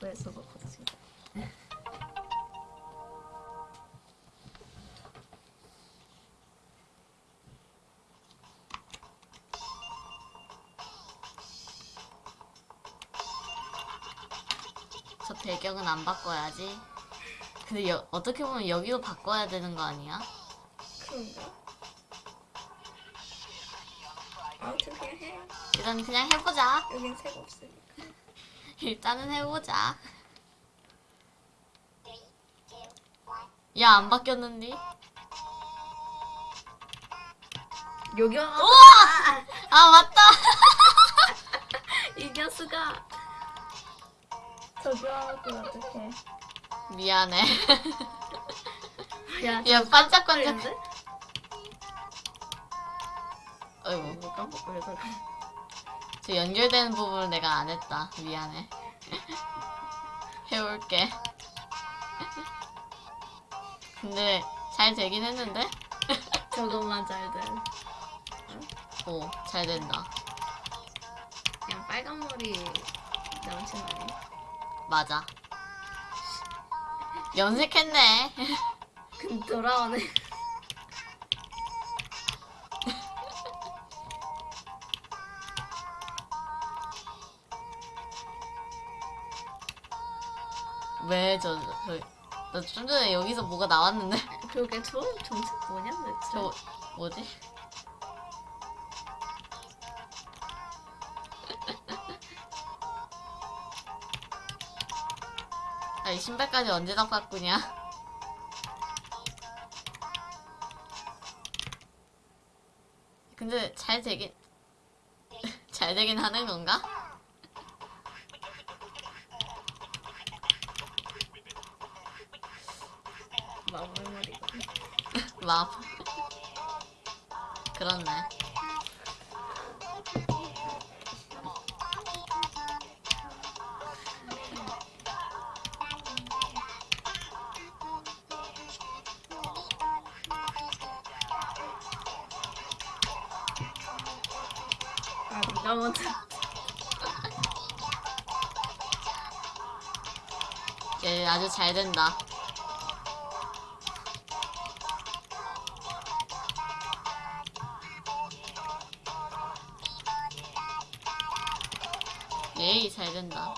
왜 저거 같이? 저 배경은 안 바꿔야지. 근데 여, 어떻게 보면 여기도 바꿔야 되는 거 아니야? 그런가? 아무튼 그냥 해. 일단 그냥 해보자. 여긴 새가 없으니까. 일단은 해보자. 야, 안 바뀌었는데? 여기 와. 우와! 아, 맞다! 이 녀석아. 저기 와갖고 어떡해. 미안해. 야, 야, 반짝반짝. 데 어이구. 뭐 깜빡거려 그래. 저 연결되는 부분을 내가 안 했다. 미안해. 해올게. 근데 잘 되긴 했는데? 저것만 잘 돼. 오, 잘 된다. 그냥 빨간 머리 남친 아니야? 맞아. 염색했네. 근 돌아오네. 왜 저, 저, 나 좀 전에 여기서 뭐가 나왔는데? 그러게 저 정책 뭐냐 대체? 저, 뭐지? 아, 이 신발까지 언제 다 바꾸냐? 근데 잘 되긴, 잘 되긴 하는 건가? 마 그렇네. 아 누가 먼저? 얘 아주 잘 된다. 예이 잘 된다.